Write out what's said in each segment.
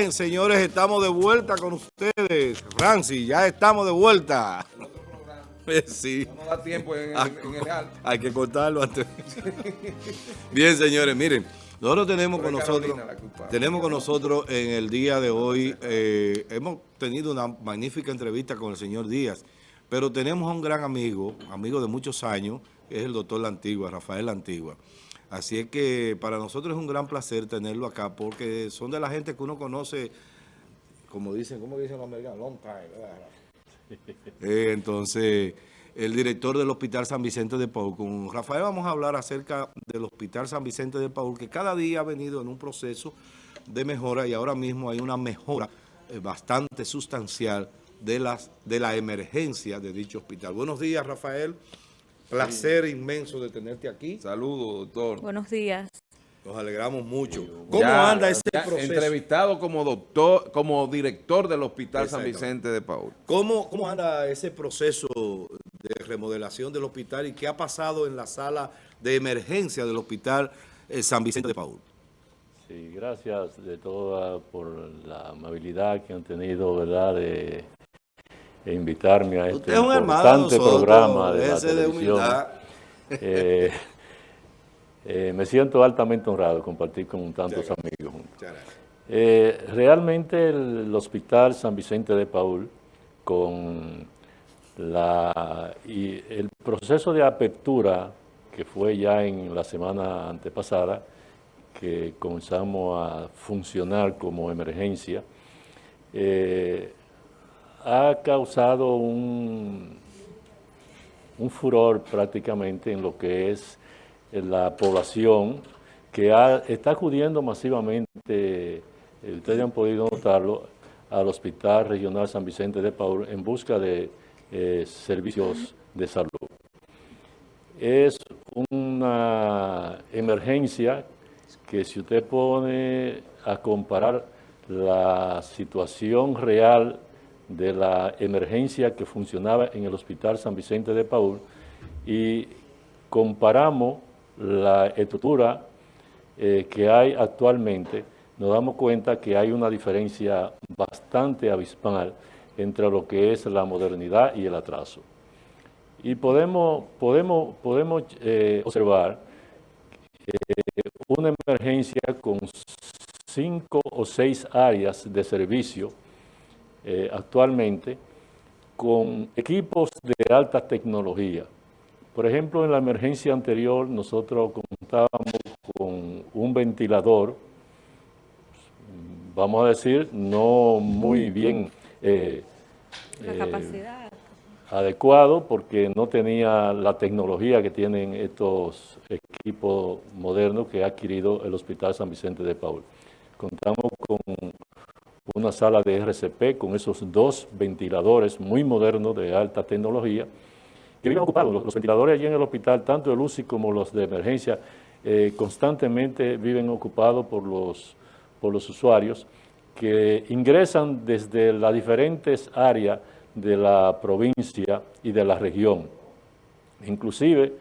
Bien, señores, estamos de vuelta con ustedes. Francis, ya estamos de vuelta. Sí. No da tiempo en, Ah, en- el real. Hay que cortarlo antes. Bien, señores, miren, nosotros tenemos con Pero nosotros, Carolina tenemos con nosotros en el día de hoy, eh, hemos tenido una magnífica entrevista con el señor Díaz, pero tenemos a un gran amigo, amigo de muchos años, que es el doctor La Antigua, Rafael La Antigua. Así es que para nosotros es un gran placer tenerlo acá, porque son de la gente que uno conoce, como dicen, ¿cómo dicen los americanos? Long time. Eh, entonces, el director del Hospital San Vicente de Paul. Con Rafael vamos a hablar acerca del Hospital San Vicente de Paul, que cada día ha venido en un proceso de mejora y ahora mismo hay una mejora eh, bastante sustancial de, las, de la emergencia de dicho hospital. Buenos días, Rafael. Placer inmenso de tenerte aquí. Saludos, doctor. Buenos días. Nos alegramos mucho. ¿Cómo Ya- anda ese ya proceso? Entrevistado como doctor, como director del Hospital San. Vicente de Paul. ¿Cómo, ¿Cómo anda ese proceso de remodelación del hospital y qué ha pasado en la sala de emergencia del Hospital eh, San Vicente de Paul? Sí, gracias de toda por la amabilidad que han tenido, ¿verdad?, de, de invitarme a este es de importante nosotros, programa de la de televisión. humildad. Eh, eh, me siento altamente honrado de compartir con tantos amigos juntos. Eh, realmente el, el Hospital San Vicente de Paul, con la, y el proceso de apertura que fue ya en la semana antepasada, que comenzamos a funcionar como emergencia, eh, ha causado un, furor prácticamente en lo que es eh, la población que está acudiendo masivamente, eh, ustedes han podido notarlo, al Hospital Regional San Vicente de Paul en busca de eh, servicios de salud. Es una emergencia que si usted pone a comparar la situación real de la emergencia que funcionaba en el Hospital San Vicente de Paul y comparamos la estructura eh, que hay actualmente, nos damos cuenta que hay una diferencia bastante abismal entre lo que es la modernidad y el atraso. Y podemos, podemos, podemos eh, observar eh, una emergencia con cinco o seis áreas de servicio eh, actualmente con equipos de alta tecnología. Por ejemplo, en la emergencia anterior nosotros contábamos con un ventilador, vamos a decir, no muy bien eh, La eh, adecuado porque no tenía la tecnología que tienen estos equipos modernos que ha adquirido el Hospital San Vicente de Paul. Contamos con una sala de RCP con esos dos ventiladores muy modernos de alta tecnología que viven ocupados. Los, ventiladores allí en el hospital, tanto el UCI como los de emergencia, eh, constantemente viven ocupados por los, por los usuarios que ingresan desde las diferentes áreas de la provincia y de la región. Inclusive,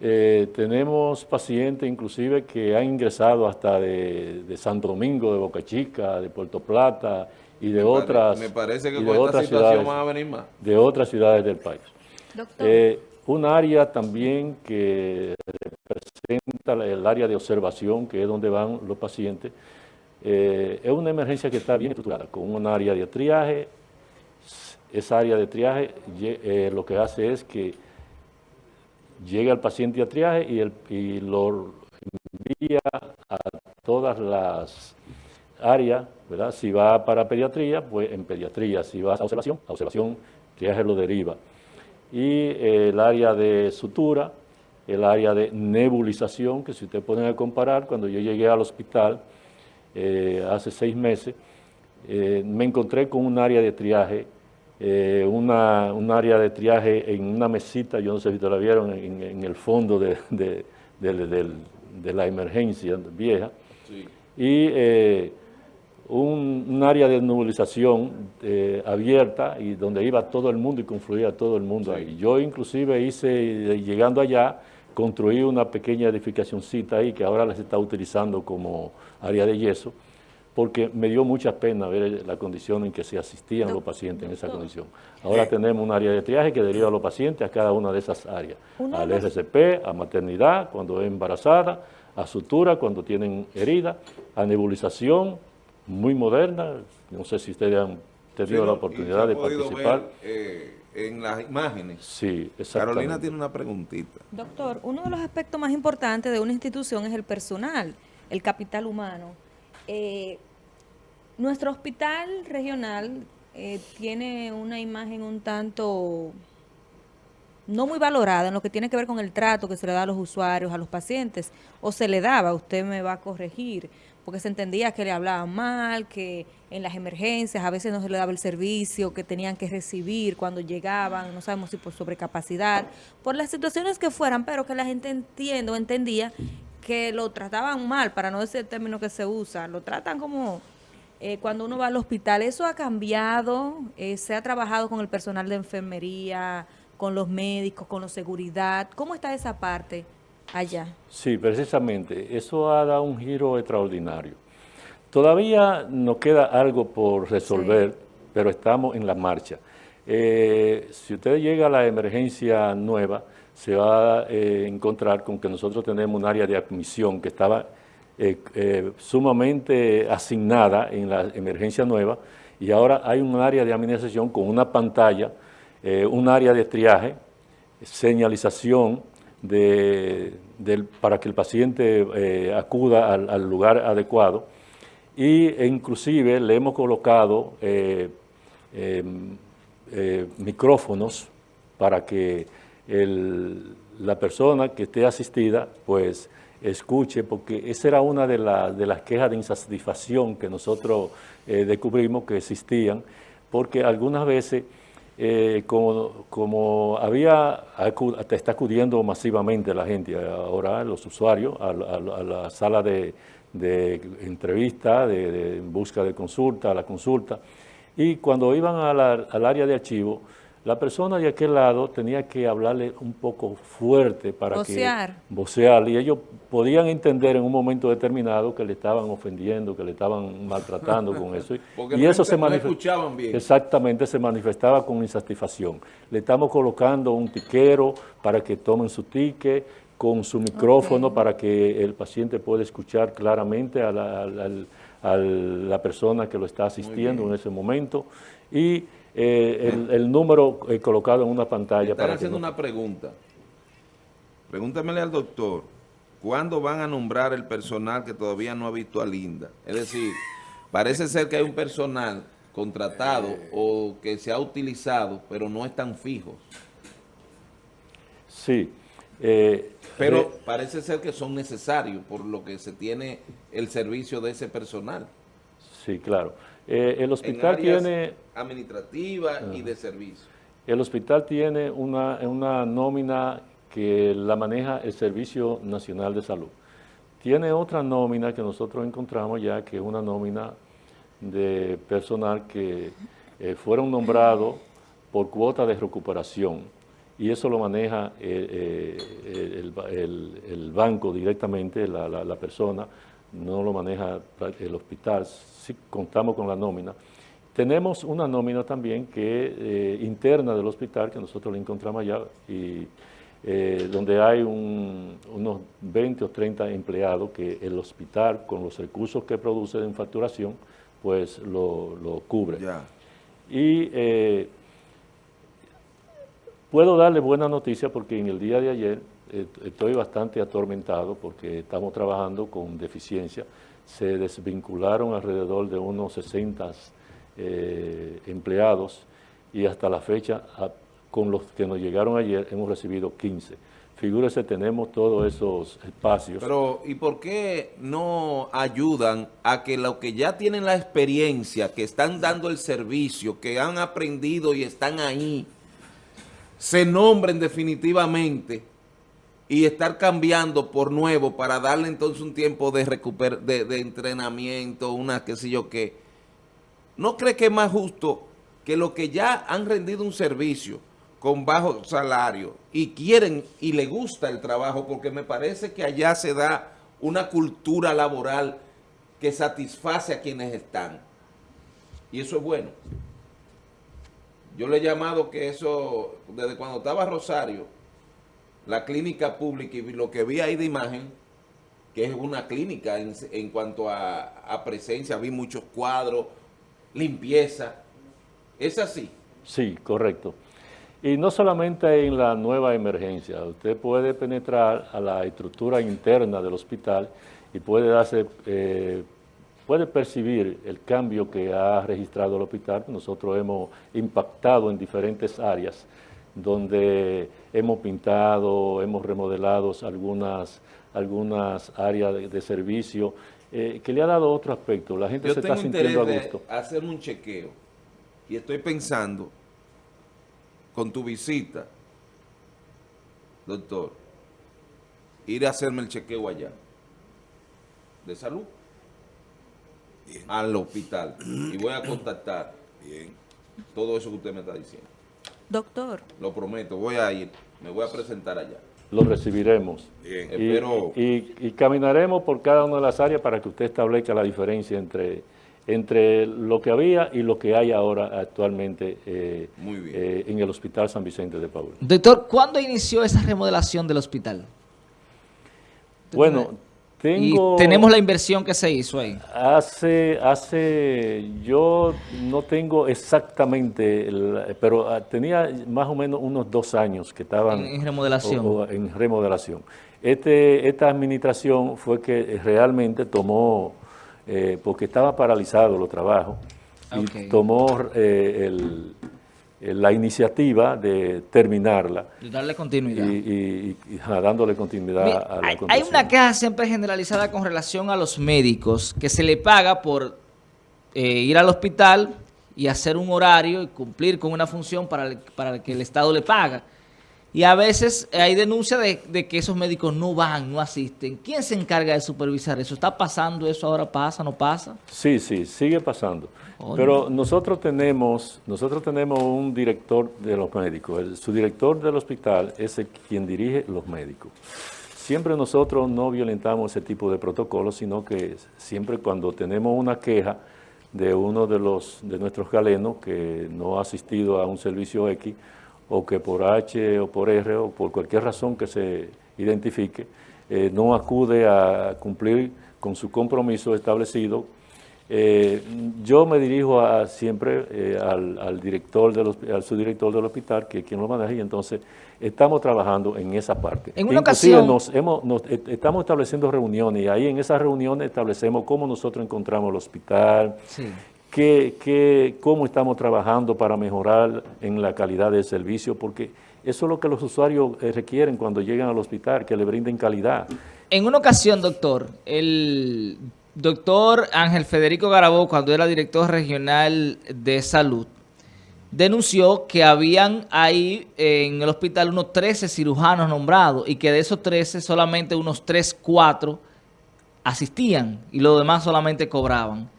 eh, tenemos pacientes inclusive que han ingresado hasta de, de Santo Domingo, de Boca Chica, de Puerto Plata y de Me pare- otras, Me parece que con esta otras situación ciudades, van a venir más. de otras ciudades del país. Doctor, Eh, un área también que representa el área de observación, que es donde van los pacientes, eh, es una emergencia que está bien estructurada, con un área de triaje. Esa área de triaje eh, lo que hace es que llega el paciente a triaje y, el, y lo envía a todas las áreas, ¿verdad? Si va para pediatría, pues en pediatría. Si va a observación, a observación, triaje lo deriva. Y el área de sutura, el área de nebulización, que si usted pone a comparar, cuando yo llegué al hospital eh, hace seis meses, eh, me encontré con un área de triaje, eh, una, un área de triaje en una mesita, yo no sé si te la vieron, en, en el fondo de, de- la emergencia vieja, y eh, un, un área de nebulización eh, abierta y donde iba todo el mundo y confluía todo el mundo ahí. Yo inclusive hice, eh, llegando allá, construí una pequeña edificacioncita ahí que ahora la se está utilizando como área de yeso, porque me dio mucha pena ver la condición en que se asistían los pacientes en esa condición. Ahora tenemos un área de triaje que deriva a los pacientes a cada una de esas áreas, al RCP, a maternidad, cuando es embarazada, a sutura, cuando tienen herida, a nebulización, muy moderna, no sé si ustedes han tenido la oportunidad de participar. Ver, eh, en las imágenes. Sí, exactamente. Carolina tiene una preguntita. Doctor, uno de los aspectos más importantes de una institución es el personal, el capital humano. Eh, nuestro hospital regional eh, tiene una imagen un tanto no muy valorada en lo que tiene que ver con el trato que se le da a los usuarios, a los pacientes, o se le daba, usted me va a corregir, porque se entendía que le hablaban mal, que en las emergencias a veces no se le daba el servicio que tenían que recibir cuando llegaban, no sabemos si por sobrecapacidad, por las situaciones que fueran, pero que la gente entiende o entendía que lo trataban mal, para no decir el término que se usa, lo tratan como eh, cuando uno va al hospital. ¿Eso ha cambiado? Eh, ¿Se ha trabajado con el personal de enfermería, con los médicos, con la seguridad? ¿Cómo está esa parte allá? Sí, precisamente. Eso ha dado un giro extraordinario. Todavía nos queda algo por resolver, pero estamos en la marcha. Eh, si usted llega a la emergencia nueva, se va a eh, encontrar con que nosotros tenemos un área de admisión que estaba eh, eh, sumamente asignada en la emergencia nueva y ahora hay un área de administración con una pantalla, un área de triaje, señalización de, para que el paciente acuda al, lugar adecuado. Y, e inclusive le hemos colocado em, micrófonos para que la persona que esté asistida, pues escuche, porque esa era una de, de las quejas de insatisfacción que nosotros eh, descubrimos que existían, porque algunas veces, eh, como, como, había, está acudiendo masivamente la gente ahora, los usuarios, a, la sala de, entrevista, de, busca de consulta, a la consulta, y cuando iban al área de archivo, la persona de aquel lado tenía que hablarle un poco fuerte para que vocear y ellos podían entender en un momento determinado que le estaban ofendiendo, que le estaban maltratando con eso. y eso se manifestaba bien. Exactamente, se manifestaba con insatisfacción. Le estamos colocando un tiquero para que tomen su ticket, con su micrófono para que el paciente pueda escuchar claramente a la, persona que lo está asistiendo en ese momento. Y eh, el, número eh, colocado en una pantalla. Están haciendo una pregunta. Pregúntamele al doctor, ¿cuándo van a nombrar el personal que todavía no ha visto a Linda? Es decir, parece ser que hay un personal contratado o que se ha utilizado, pero no están fijos. Sí. Eh, pero parece ser que son necesarios por lo que se tiene el servicio de ese personal. Sí, claro. Eh, el hospital tiene... administrativa y de servicio. El hospital tiene una, una nómina que la maneja el Servicio Nacional de Salud. Tiene otra nómina que nosotros encontramos ya, que es una nómina de personal que eh, fueron nombrados por cuota de recuperación y eso lo maneja eh, el, banco directamente, la, la persona, no lo maneja el hospital, sí contamos con la nómina. Tenemos una nómina también que eh, interna del hospital, que nosotros la encontramos allá, y eh, donde hay unos 20 o 30 empleados que el hospital, con los recursos que produce en facturación, pues lo, cubre. Y eh, puedo darle buena noticia porque en el día de ayer estoy bastante atormentado porque estamos trabajando con deficiencia. Se desvincularon alrededor de unos 60 eh, empleados y hasta la fecha, con los que nos llegaron ayer, hemos recibido 15. Figúrese, tenemos todos esos espacios. Pero, ¿y por qué no ayudan a que los que ya tienen la experiencia, que están dando el servicio, que han aprendido y están ahí, se nombren definitivamente y estar cambiando por nuevo para darle entonces un tiempo de, recuper de, entrenamiento, una qué sé yo qué. ¿No cree que es más justo que los que ya han rendido un servicio con bajo salario y quieren y le gusta el trabajo, porque me parece que allá se da una cultura laboral que satisface a quienes están. Y eso es bueno. Yo le he llamado que eso, desde cuando estaba Rosario, la clínica pública y lo que vi ahí de imagen, que es una clínica en, en cuanto a, a presencia, vi muchos cuadros, limpieza. ¿Es así? Sí, correcto. Y no solamente en la nueva emergencia, usted puede penetrar a la estructura interna del hospital y puede darse, eh, puede percibir el cambio que ha registrado el hospital. Nosotros hemos impactado en diferentes áreas donde hemos pintado, hemos remodelado algunas, algunas áreas de, de servicio eh, que le ha dado otro aspecto. La gente Yo se tengo está sintiendo a gusto. de hacer un chequeo y estoy pensando con tu visita, doctor, ir a hacerme el chequeo allá de salud al hospital y voy a contactar todo eso que usted me está diciendo. Doctor, Lo prometo, voy a ir, me voy a presentar allá. Lo recibiremos. Bien. Y, Espero- y- y caminaremos por cada una de las áreas para que usted establezca la diferencia entre, entre lo que había y lo que hay ahora actualmente eh, Muy bien. eh, en el Hospital San Vicente de Paul. Doctor, ¿cuándo inició esa remodelación del hospital? Bueno, tengo... Y tenemos la inversión que se hizo ahí. Hace, hace, yo no tengo exactamente, el- pero ah, tenía más o menos unos dos años que estaban En- en remodelación. o- o en remodelación. Este, esta administración fue que realmente tomó, eh, porque estaba paralizado los trabajos, y tomó eh, el- la iniciativa de terminarla Y darle continuidad. y- dándole continuidad a la hay, hay una queja siempre generalizada con relación a los médicos que se le paga por eh, ir al hospital y hacer un horario y cumplir con una función para el, para el que el Estado le paga. Y a veces hay denuncia de, de que esos médicos no van, no asisten. ¿Quién se encarga de supervisar eso? ¿Está pasando eso ahora? ¿Pasa? ¿No pasa? Sí, sí, sigue pasando. Oye. Pero nosotros tenemos, nosotros tenemos un director de los médicos. Su director del hospital es el quien dirige los médicos. Siempre nosotros no violentamos ese tipo de protocolos, sino que siempre cuando tenemos una queja de uno de los de nuestros galenos que no ha asistido a un servicio X o que por H o por R o por cualquier razón que se identifique, eh, no acude a cumplir con su compromiso establecido, eh, yo me dirijo a, siempre eh, al, al director del, al subdirector del hospital, que es quien lo maneja, y entonces estamos trabajando en esa parte. En una Inclusive ocasión- nos hemos, nos- eh, estamos estableciendo reuniones y ahí en esas reuniones establecemos cómo nosotros encontramos el hospital, Sí. qué, qué- cómo estamos trabajando para mejorar en la calidad del servicio, porque eso es lo que los usuarios requieren cuando llegan al hospital, que le brinden calidad. En una ocasión, doctor, el doctor Ángel Federico Garabó, cuando era director regional de salud, denunció que habían ahí en el hospital unos 13 cirujanos nombrados y que de esos 13 solamente unos 3, 4 asistían y los demás solamente cobraban.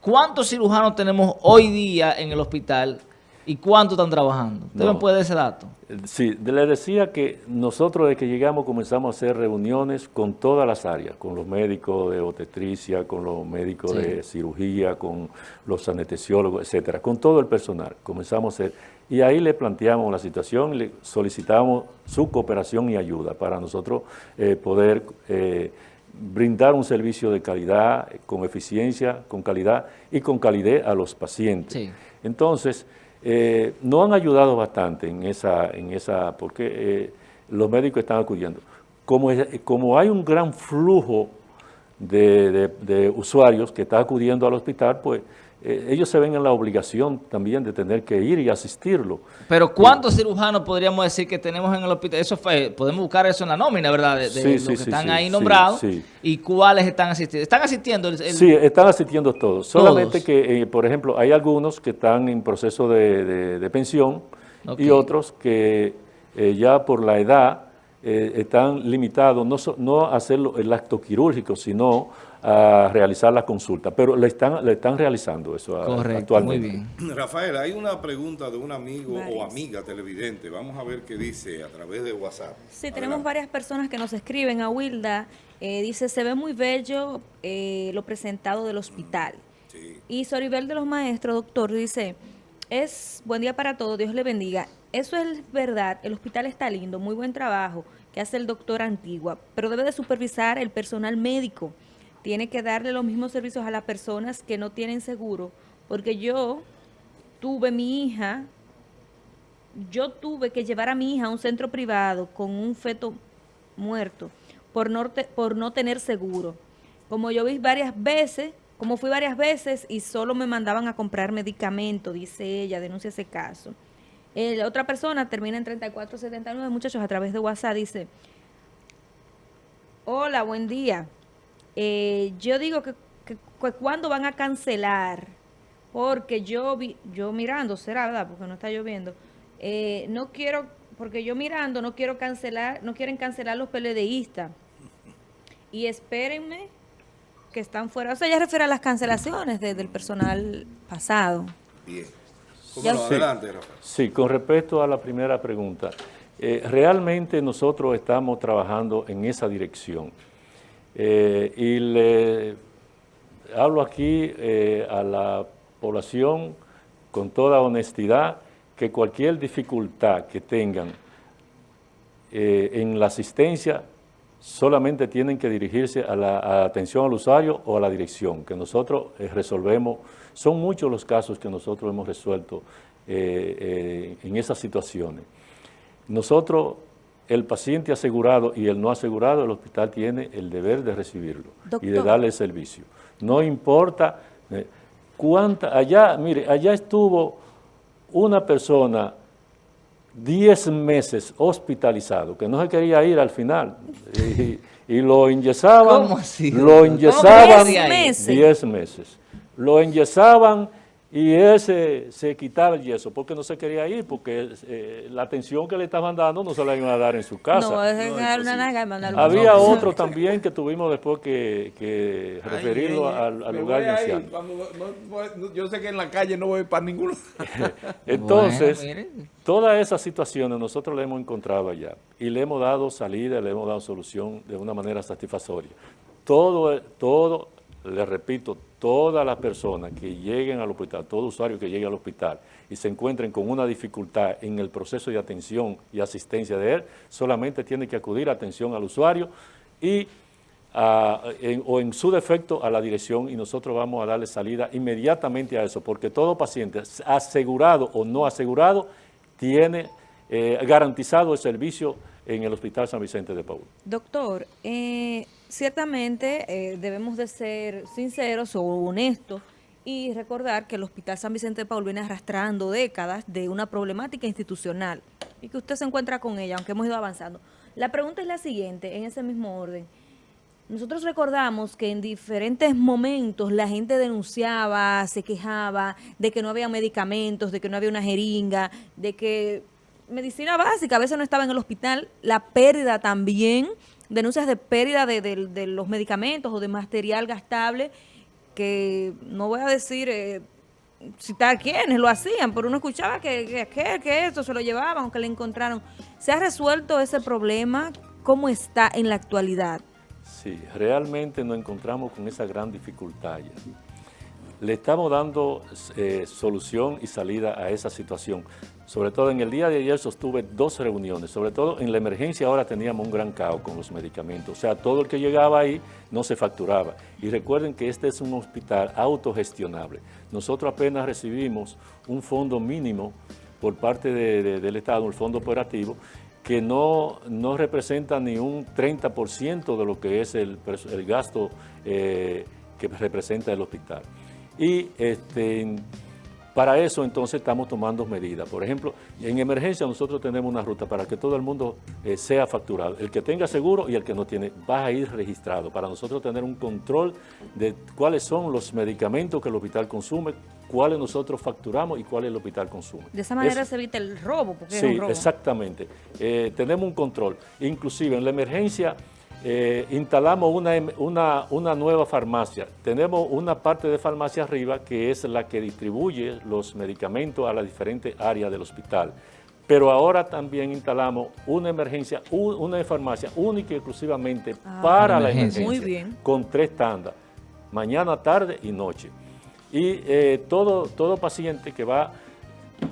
¿Cuántos cirujanos tenemos hoy día en el hospital y cuántos están trabajando? ¿Usted No. me puede dar ese dato? Sí, le decía que nosotros desde que llegamos comenzamos a hacer reuniones con todas las áreas, con los médicos de obstetricia, con los médicos Sí. de cirugía, con los anestesiólogos, etcétera, con todo el personal. Comenzamos a hacer, y ahí le planteamos la situación, le solicitamos su cooperación y ayuda para nosotros eh, poder eh, brindar un servicio de calidad, con eficiencia, con calidad y con calidez a los pacientes. Sí. Entonces, eh, nos han ayudado bastante en esa, en esa porque eh, los médicos están acudiendo. Como, como hay un gran flujo de, de- de usuarios que está acudiendo al hospital, pues eh, ellos se ven en la obligación también de tener que ir y asistirlo. Pero ¿cuántos cirujanos podríamos decir que tenemos en el hospital? Eso fue, podemos buscar eso en la nómina, ¿verdad? De, de Sí, los sí, que están ahí nombrados sí. y cuáles están asistiendo. ¿Están asistiendo? el- el- Sí, están asistiendo todos. Solamente que, eh, por ejemplo, hay algunos que están en proceso de, de- de pensión y otros que eh, ya por la edad están limitados no, no a hacer el acto quirúrgico, sino a realizar la consulta, pero le están, le están realizando eso muy actualmente. bien. Rafael, hay una pregunta de un amigo o amiga televidente. Vamos a ver qué dice a través de WhatsApp. Sí, tenemos varias personas que nos escriben a Wilda. eh, dice, se ve muy bello eh, lo presentado del hospital. Sí. Y Soribel de los Maestros, doctor, dice, es buen día para todos, Dios le bendiga. Eso es verdad, el hospital está lindo, muy buen trabajo que hace el doctor Antigua, pero debe de supervisar el personal médico. Tiene que darle los mismos servicios a las personas que no tienen seguro, porque yo tuve mi hija, yo tuve que llevar a mi hija a un centro privado con un feto muerto por no, por no tener seguro. Como yo vi varias veces, como fui varias veces y solo me mandaban a comprar medicamento, dice ella, denuncia ese caso. Eh, la otra persona termina en 3479, muchachos, a través de WhatsApp, dice, hola, buen día. Eh, yo digo que, que, que cuándo van a cancelar, porque yo vi, yo mirando, será verdad, porque no está lloviendo, eh, no quiero, porque yo mirando no quiero cancelar, no quieren cancelar los PLDistas. Y espérenme que están fuera. O sea, ya refiere a las cancelaciones de- del personal pasado. Bien. Sí. Adelante, Rafael. Sí, con respecto a la primera pregunta, eh, realmente nosotros estamos trabajando en esa dirección. Eh, y le hablo aquí eh, a la población con toda honestidad que cualquier dificultad que tengan eh, en la asistencia solamente tienen que dirigirse a la atención al usuario o a la dirección, que nosotros resolvemos. Son muchos los casos que nosotros hemos resuelto en esas situaciones. Nosotros, el paciente asegurado y el no asegurado, el hospital tiene el deber de recibirlo y de darle el servicio. No importa eh, cuánta, allá, mire, allá estuvo una persona 10 meses hospitalizado, que no se quería ir al final, y, y lo enyesaban, ¿Cómo así? lo ¿Cómo enyesaban Diez meses. 10 meses, lo enyesaban y él se, se quitaba el yeso porque no se quería ir, porque eh, la atención que le estaban dando no se la iban a dar en su casa. No, es dar una naga y mandarlo a Había otro. otro también que tuvimos después que, que referirlo Ay, al, lugar voy de a ir, ancianos. vamos, no- no- yo sé que en la calle no voy para ninguno. Entonces, Bueno, todas esas situaciones nosotros le hemos encontrado allá y le hemos dado salida, le hemos dado solución de una manera satisfactoria. Todo, todo, le repito, todas las personas que lleguen al hospital, todo usuario que llegue al hospital y se encuentren con una dificultad en el proceso de atención y asistencia de él, solamente tiene que acudir a atención al usuario y a- en- o en su defecto a la dirección y nosotros vamos a darle salida inmediatamente a eso, porque todo paciente, asegurado o no asegurado, tiene eh, garantizado el servicio en el Hospital San Vicente de Paul. Doctor, eh, ciertamente eh, debemos de ser sinceros o honestos y recordar que el Hospital San Vicente de Paul viene arrastrando décadas de una problemática institucional y que usted se encuentra con ella, aunque hemos ido avanzando. La pregunta es la siguiente, en ese mismo orden. Nosotros recordamos que en diferentes momentos la gente denunciaba, se quejaba de que no había medicamentos, de que no había una jeringa, de que medicina básica a veces no estaba en el hospital, la pérdida también, denuncias de pérdida de, los medicamentos o de material gastable, que no voy a decir eh, citar quiénes lo hacían, pero uno escuchaba que, que, que, que esto se lo llevaban o que le encontraron. ¿Se ha resuelto ese problema? ¿Cómo está en la actualidad? Sí, realmente nos encontramos con esa gran dificultad ya. Le estamos dando eh, solución y salida a esa situación. Sobre todo en el día de ayer sostuve dos reuniones, sobre todo en la emergencia ahora teníamos un gran caos con los medicamentos. O sea, todo el que llegaba ahí no se facturaba. Y recuerden que este es un hospital autogestionable. Nosotros apenas recibimos un fondo mínimo por parte de- de- del Estado, el fondo operativo, que no, no representa ni un 30% de lo que es el, el gasto eh, que representa el hospital. Y este, para eso entonces estamos tomando medidas. Por ejemplo, en emergencia nosotros tenemos una ruta para que todo el mundo eh, sea facturado. El que tenga seguro y el que no tiene va a ir registrado para nosotros tener un control de cuáles son los medicamentos que el hospital consume, cuáles nosotros facturamos y cuáles el hospital consume. De esa manera Eso- se evita el robo, porque es Sí, un robo. exactamente. Eh, tenemos un control. Inclusive en la emergencia eh, instalamos una, em- una, una nueva farmacia. Tenemos una parte de farmacia arriba que es la que distribuye los medicamentos a las diferentes áreas del hospital. Pero ahora también instalamos una emergencia, una farmacia única y exclusivamente para la emergencia. emergencia. Muy bien. Con tres tandas, mañana, tarde y noche. Y eh, todo, todo paciente que va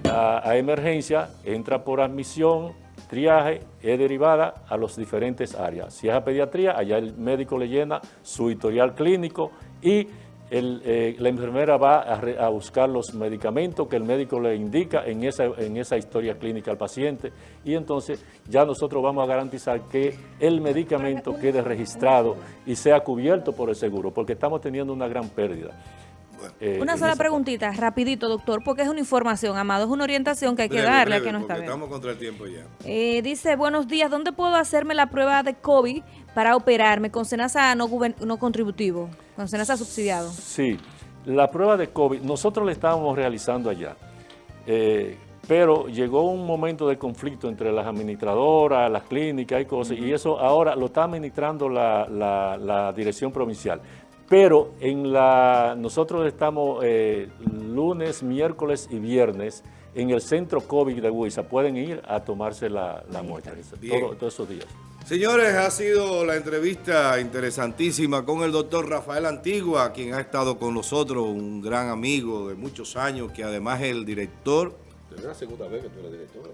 a, a emergencia entra por admisión, triaje, es derivada a las diferentes áreas. Si es a pediatría, allá el médico le llena su historial clínico y el, eh, la enfermera va a, a buscar los medicamentos que el médico le indica en esa, en esa historia clínica al paciente y entonces ya nosotros vamos a garantizar que el medicamento quede registrado y sea cubierto por el seguro, porque estamos teniendo una gran pérdida. Eh, Una sola preguntita, rapidito, doctor, porque es una información, Amado, es una orientación que hay que Breve, darle a que no está bien. estamos contra el tiempo ya. Eh, dice, buenos días, ¿dónde puedo hacerme la prueba de COVID para operarme con SENASA no, no contributivo, con SENASA subsidiado? Sí, la prueba de COVID, nosotros la estábamos realizando allá, eh, pero llegó un momento de conflicto entre las administradoras, las clínicas y cosas, y eso ahora lo está administrando la, la- la dirección provincial. Pero en la, nosotros estamos eh, lunes, miércoles y viernes en el centro COVID de Huiza. Pueden ir a tomarse la, la muestra todo- todos esos días. Señores, ha sido la entrevista interesantísima con el doctor Rafael Antigua, quien ha estado con nosotros, un gran amigo de muchos años, que además es el director. Es la segunda vez que tú eres director.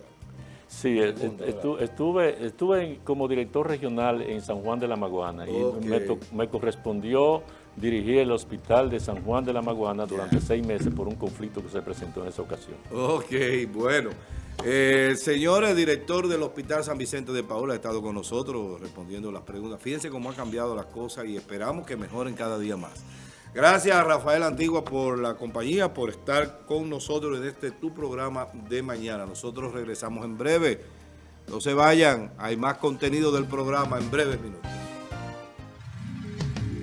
Sí, estu- estuve, estuve como director regional en San Juan de la Maguana y me, to- me correspondió dirigir el hospital de San Juan de la Maguana durante seis meses por un conflicto que se presentó en esa ocasión. Ok, bueno. Eh, señores, director del Hospital San Vicente de Paula ha estado con nosotros respondiendo las preguntas. Fíjense cómo han cambiado las cosas y esperamos que mejoren cada día más. Gracias a Rafael Antigua por la compañía, por estar con nosotros en este tu programa de mañana. Nosotros regresamos en breve. No se vayan, hay más contenido del programa en breves minutos.